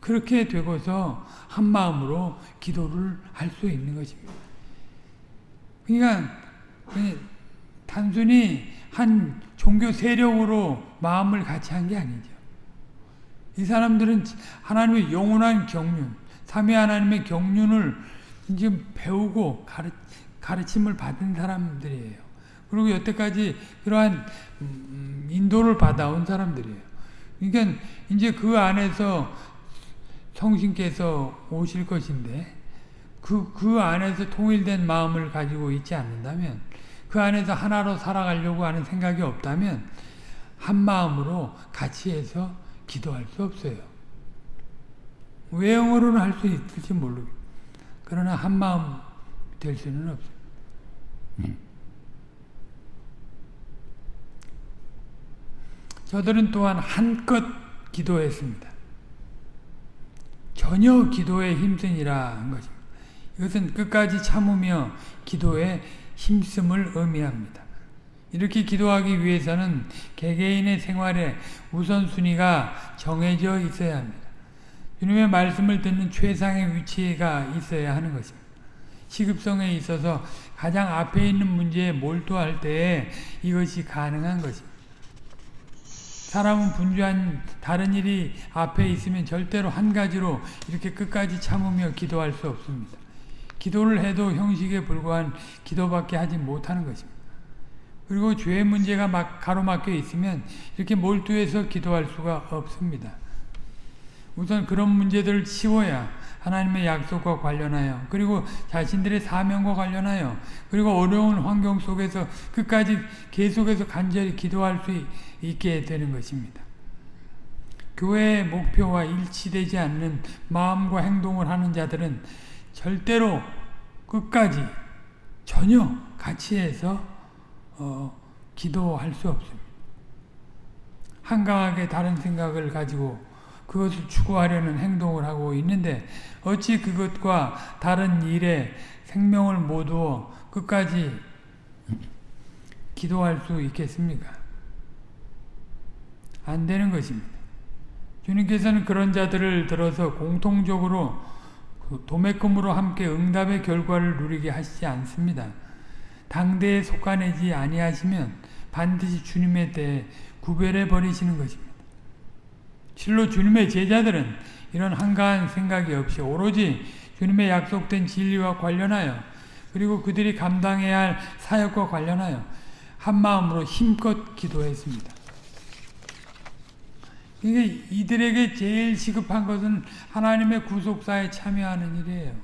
그렇게 되고서 한 마음으로 기도를 할 수 있는 것입니다. 그러니까 단순히 한 종교 세력으로 마음을 같이 한 게 아니죠. 이 사람들은 하나님의 영원한 경륜, 삼위 하나님의 경륜을 지금 배우고 가르, 가르침을 받은 사람들이에요. 그리고 여태까지 그러한 음, 인도를 받아온 사람들이에요. 그러니까 이제 그 안에서 성신께서 오실 것인데 그, 그 안에서 통일된 마음을 가지고 있지 않는다면 그 안에서 하나로 살아가려고 하는 생각이 없다면 한 마음으로 같이 해서 기도할 수 없어요. 외형으로는 할 수 있을지 모르 그러나 한 마음 될 수는 없어요. 음. 저들은 또한 한껏 기도했습니다. 전혀 기도에 힘쓰니라 한 것입니다. 이것은 끝까지 참으며 기도에 힘씀을 의미합니다. 이렇게 기도하기 위해서는 개개인의 생활에 우선순위가 정해져 있어야 합니다. 주님의 말씀을 듣는 최상의 위치가 있어야 하는 것입니다. 시급성에 있어서 가장 앞에 있는 문제에 몰두할 때에 이것이 가능한 것입니다. 사람은 분주한 다른 일이 앞에 있으면 절대로 한 가지로 이렇게 끝까지 참으며 기도할 수 없습니다. 기도를 해도 형식에 불과한 기도밖에 하지 못하는 것입니다. 그리고 죄의 문제가 막 가로막혀 있으면 이렇게 몰두해서 기도할 수가 없습니다. 우선 그런 문제들을 치워야 하나님의 약속과 관련하여 그리고 자신들의 사명과 관련하여 그리고 어려운 환경 속에서 끝까지 계속해서 간절히 기도할 수 있게 되는 것입니다. 교회의 목표와 일치되지 않는 마음과 행동을 하는 자들은 절대로 끝까지 전혀 해서 어, 기도할 수 없습니다. 한가하게 다른 생각을 가지고 그것을 추구하려는 행동을 하고 있는데 어찌 그것과 다른 일에 생명을 모두어 끝까지 기도할 수 있겠습니까? 안 되는 것입니다. 주님께서는 그런 자들을 들어서 공통적으로 그 도매금으로 함께 응답의 결과를 누리게 하시지 않습니다. 당대에 속아내지 아니하시면 반드시 주님에 대해 구별해 버리시는 것입니다. 실로 주님의 제자들은 이런 한가한 생각이 없이 오로지 주님의 약속된 진리와 관련하여 그리고 그들이 감당해야 할 사역과 관련하여 한 마음으로 힘껏 기도했습니다. 이게 이들에게 제일 시급한 것은 하나님의 구속사에 참여하는 일이에요.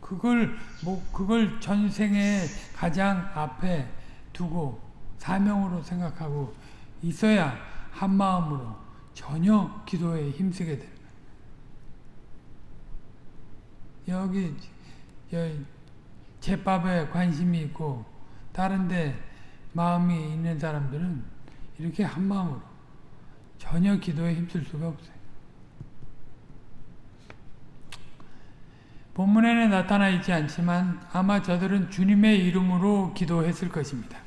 그걸 뭐 그걸 전생에 가장 앞에 두고 사명으로 생각하고 있어야 한 마음으로 전혀 기도에 힘쓰게 됩니다. 여기 제밥에 관심이 있고 다른데 마음이 있는 사람들은 이렇게 한 마음으로 전혀 기도에 힘쓸 수가 없어요. 본문에는 나타나 있지 않지만 아마 저들은 주님의 이름으로 기도했을 것입니다.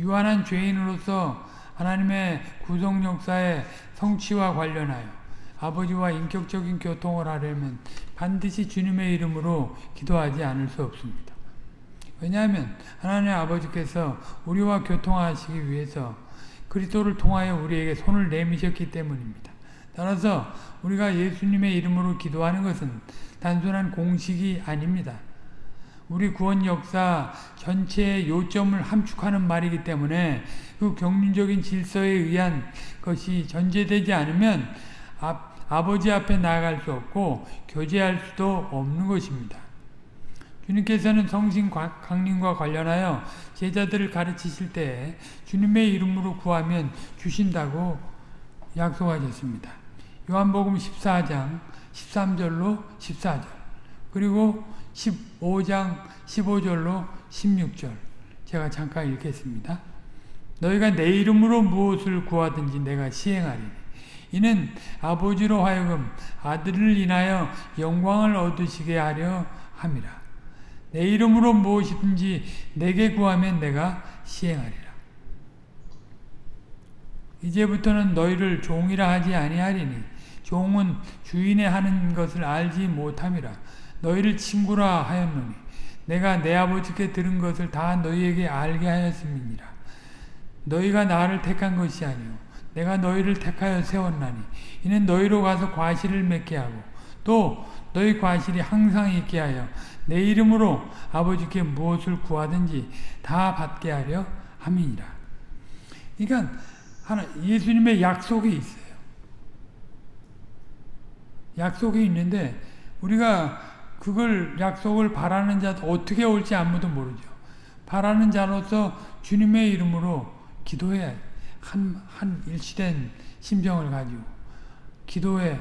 유한한 죄인으로서 하나님의 구속 역사의 성취와 관련하여 아버지와 인격적인 교통을 하려면 반드시 주님의 이름으로 기도하지 않을 수 없습니다. 왜냐하면 하나님 아버지께서 우리와 교통하시기 위해서 그리스도를 통하여 우리에게 손을 내미셨기 때문입니다. 따라서 우리가 예수님의 이름으로 기도하는 것은 단순한 공식이 아닙니다. 우리 구원 역사 전체의 요점을 함축하는 말이기 때문에 그 경륜적인 질서에 의한 것이 전제되지 않으면 아, 아버지 앞에 나아갈 수 없고 교제할 수도 없는 것입니다. 주님께서는 성신 강림과 관련하여 제자들을 가르치실 때 주님의 이름으로 구하면 주신다고 약속하셨습니다. 요한복음 14장 13절로 14절 그리고 15장 15절로 16절 제가 잠깐 읽겠습니다. 너희가 내 이름으로 무엇을 구하든지 내가 시행하리니 이는 아버지로 하여금 아들을 인하여 영광을 얻으시게 하려 함이라. 내 이름으로 무엇이든지 내게 구하면 내가 시행하리라. 이제부터는 너희를 종이라 하지 아니하리니 종은 주인의 하는 것을 알지 못함이라. 너희를 친구라 하였노니 내가 내 아버지께 들은 것을 다 너희에게 알게 하였음이니라. 너희가 나를 택한 것이 아니요 내가 너희를 택하여 세웠나니 이는 너희로 가서 과실을 맺게 하고 또 너희 과실이 항상 있게 하여 내 이름으로 아버지께 무엇을 구하든지 다 받게 하려 함이니라. 그러니까 하나 예수님의 약속이 있어요. 약속이 있는데 우리가 그걸 약속을 바라는 자 어떻게 올지 아무도 모르죠. 바라는 자로서 주님의 이름으로 기도해야 한, 한 일치된 심정을 가지고 기도에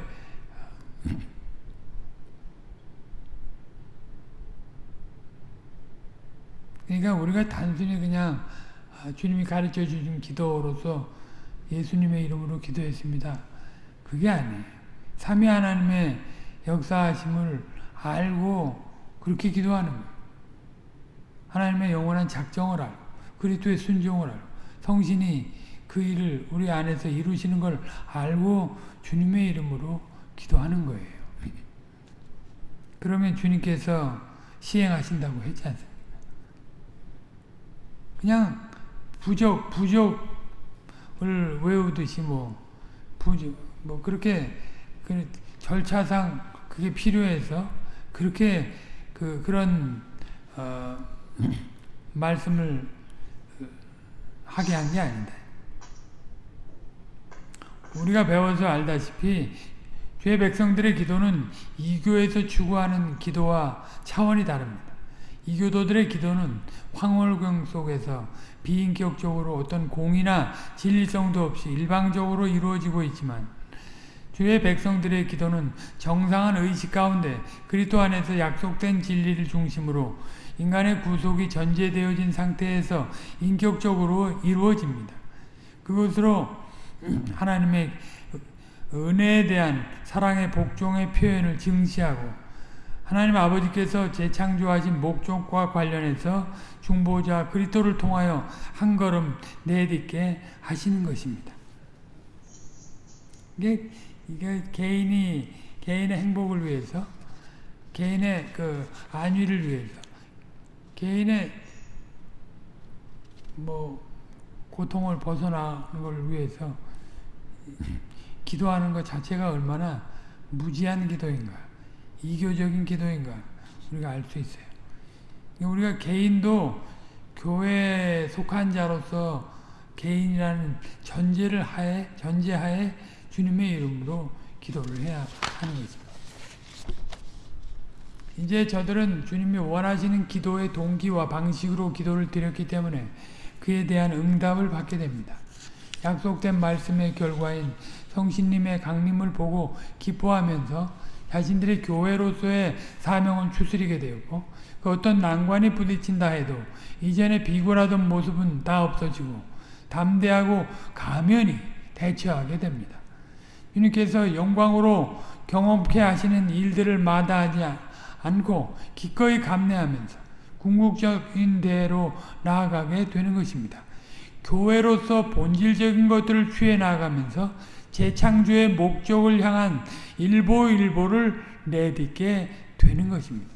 그러니까 우리가 단순히 그냥 아, 주님이 가르쳐 주신 기도로서 예수님의 이름으로 기도했습니다. 그게 아니에요. 삼위 하나님의 역사하심을 알고 그렇게 기도하는 거예요. 하나님의 영원한 작정을 알고 그리스도의 순종을 알고 성신이 그 일을 우리 안에서 이루시는 걸 알고 주님의 이름으로 기도하는 거예요. 그러면 주님께서 시행하신다고 했지 않습니까? 그냥 부적, 부적을 외우듯이 뭐, 부적, 뭐, 그렇게, 그 절차상 그게 필요해서 그렇게 그, 그런, 어, 말씀을 하게 한 게 아니다. 우리가 배워서 알다시피 죄 백성들의 기도는 이교에서 추구하는 기도와 차원이 다릅니다. 이교도들의 기도는 황홀경 속에서 비인격적으로 어떤 공이나 진리성도 없이 일방적으로 이루어지고 있지만 주의 백성들의 기도는 정상한 의식 가운데 그리스도 안에서 약속된 진리를 중심으로 인간의 구속이 전제되어진 상태에서 인격적으로 이루어집니다. 그것으로 하나님의 은혜에 대한 사랑의 복종의 표현을 증시하고 하나님 아버지께서 재창조하신 목적과 관련해서 중보자 그리스도를 통하여 한 걸음 내딛게 하시는 것입니다. 이게 이게 개인이 개인의 행복을 위해서 개인의 그 안위를 위해서 개인의 뭐 고통을 벗어나는 걸 위해서 기도하는 것 자체가 얼마나 무지한 기도인가 이교적인 기도인가 우리가 알 수 있어요. 우리가 개인도 교회에 속한 자로서 개인이라는 전제를 하에 전제하에 주님의 이름으로 기도를 해야 하는 것입니다. 이제 저들은 주님이 원하시는 기도의 동기와 방식으로 기도를 드렸기 때문에 그에 대한 응답을 받게 됩니다. 약속된 말씀의 결과인 성신님의 강림을 보고 기뻐하면서 자신들의 교회로서의 사명을 추스리게 되었고 그 어떤 난관이 부딪힌다 해도 이전에 비굴하던 모습은 다 없어지고 담대하고 가면히 대처하게 됩니다. 주님께서 영광으로 경험케 하시는 일들을 마다하지 않고 기꺼이 감내하면서 궁극적인 대로 나아가게 되는 것입니다. 교회로서 본질적인 것들을 취해 나가면서 재창조의 목적을 향한 일보일보를 내딛게 되는 것입니다.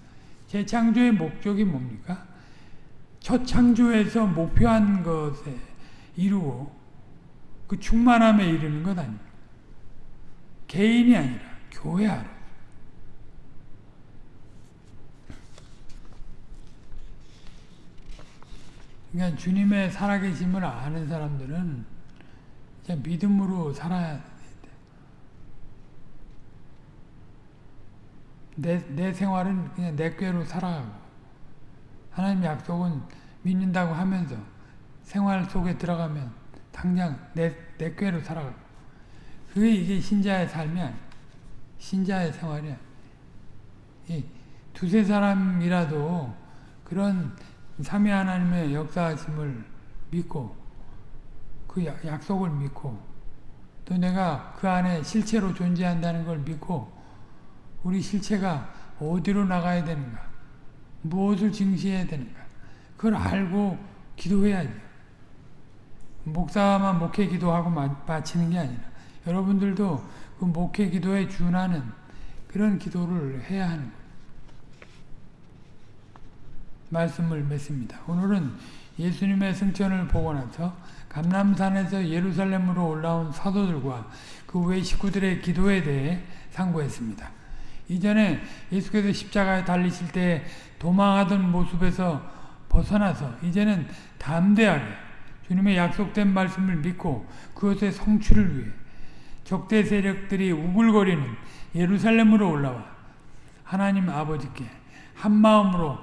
재창조의 목적이 뭡니까? 첫 창조에서 목표한 것에 이루고 그 충만함에 이르는 것 아닙니까? 개인이 아니라 교회하러. 그러니까 주님의 살아계심을 아는 사람들은 믿음으로 살아야 돼. 내, 내 생활은 그냥 내 꾀로 살아가고 하나님 약속은 믿는다고 하면서 생활 속에 들어가면 당장 내, 내 꾀로 살아가고 그게 이게 신자의 삶이야. 신자의 생활이야. 이 두세 사람이라도 그런 삼위 하나님의 역사하심을 믿고 그 약속을 믿고 또 내가 그 안에 실체로 존재한다는 걸 믿고 우리 실체가 어디로 나가야 되는가 무엇을 증시해야 되는가 그걸 알고 기도해야죠. 목사만 목회 기도하고 마치는 게 아니라 여러분들도 그 목회 기도에 준하는 그런 기도를 해야 하는 거예요. 말씀을 맺습니다. 오늘은 예수님의 승천을 보고 나서 감남산에서 예루살렘으로 올라온 사도들과 그 외 식구들의 기도에 대해 상고했습니다. 이전에 예수께서 십자가에 달리실 때 도망하던 모습에서 벗어나서 이제는 담대하게 주님의 약속된 말씀을 믿고 그것의 성취를 위해 적대 세력들이 우글거리는 예루살렘으로 올라와 하나님 아버지께 한 마음으로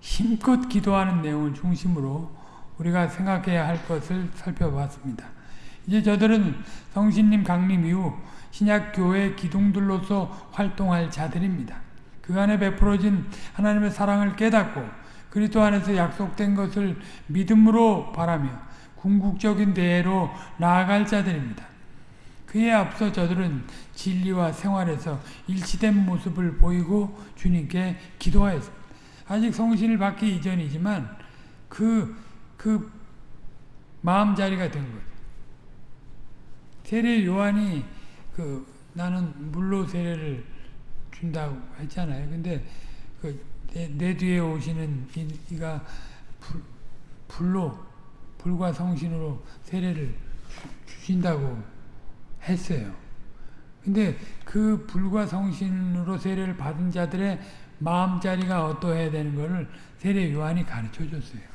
힘껏 기도하는 내용을 중심으로 우리가 생각해야 할 것을 살펴봤습니다. 이제 저들은 성신님 강림 이후 신약교회 기둥들로서 활동할 자들입니다. 그 안에 베풀어진 하나님의 사랑을 깨닫고 그리스도 안에서 약속된 것을 믿음으로 바라며 궁극적인 대회로 나아갈 자들입니다. 그에 앞서 저들은 진리와 생활에서 일치된 모습을 보이고 주님께 기도하였습니다. 아직 성신을 받기 이전이지만 그, 그 마음 자리가 된 거죠. 세례 요한이 그 나는 물로 세례를 준다고 했잖아요. 근데 그내 내 뒤에 오시는 이, 가 불, 불로 불과 성신으로 세례를 주신다고 했어요. 근데 그 불과 성신으로 세례를 받은 자들의 마음자리가 어떠해야 되는 것을 세례 요한이 가르쳐 줬어요.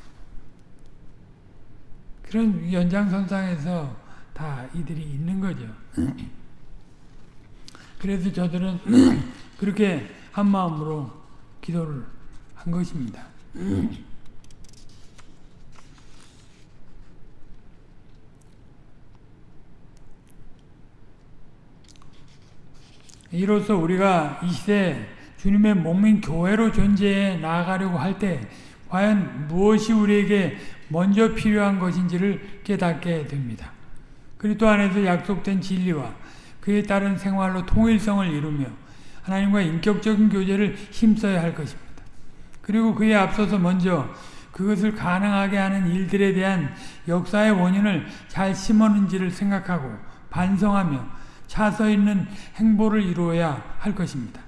그런 연장선상에서 다 이들이 있는 거죠. 그래서 저들은 그렇게 한 마음으로 기도를 한 것입니다. 이로써 우리가 이 시대 주님의 몸인 교회로 존재해 나아가려고 할 때 과연 무엇이 우리에게 먼저 필요한 것인지를 깨닫게 됩니다. 그리스도 안에서 약속된 진리와 그에 따른 생활로 통일성을 이루며 하나님과 인격적인 교제를 힘써야 할 것입니다. 그리고 그에 앞서서 먼저 그것을 가능하게 하는 일들에 대한 역사의 원인을 잘 심었는지를 생각하고 반성하며 차서 있는 행보를 이루어야 할 것입니다.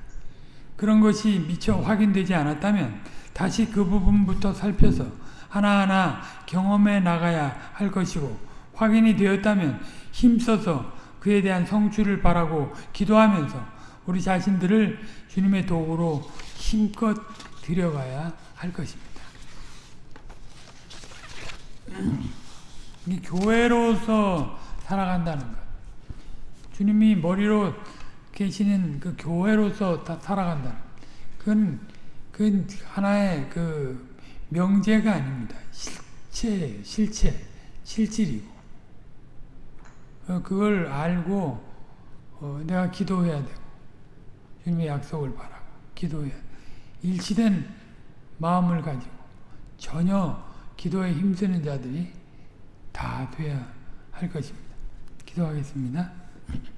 그런 것이 미처 확인되지 않았다면 다시 그 부분부터 살펴서 하나하나 경험해 나가야 할 것이고 확인이 되었다면 힘써서 그에 대한 성취를 바라고 기도하면서 우리 자신들을 주님의 도구로 힘껏 들여가야 할 것입니다. 이 교회로서 살아간다는 것. 주님이 머리로 계시는 그 교회로서 살아간다. 그건, 그건 하나의 그 명제가 아닙니다. 실체, 실체, 실질이고. 어, 그걸 알고 어, 내가 기도해야 되고 주님의 약속을 바라고 기도해야 돼. 일치된 마음을 가지고 전혀 기도에 힘쓰는 자들이 다 돼야 할 것입니다. 기도하겠습니다.